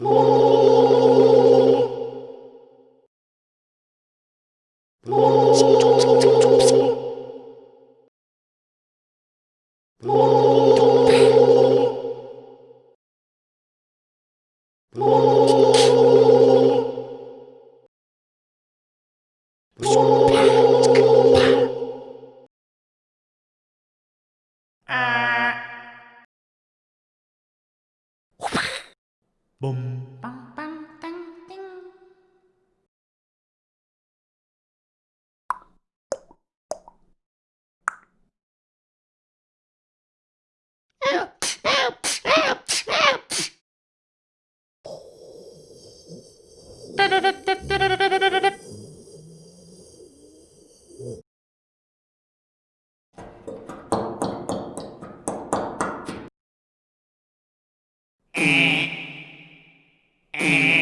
Ah. Uh. bùm băng băng tăng tinh help help help help da da da da da da da da da da Mm-hmm. and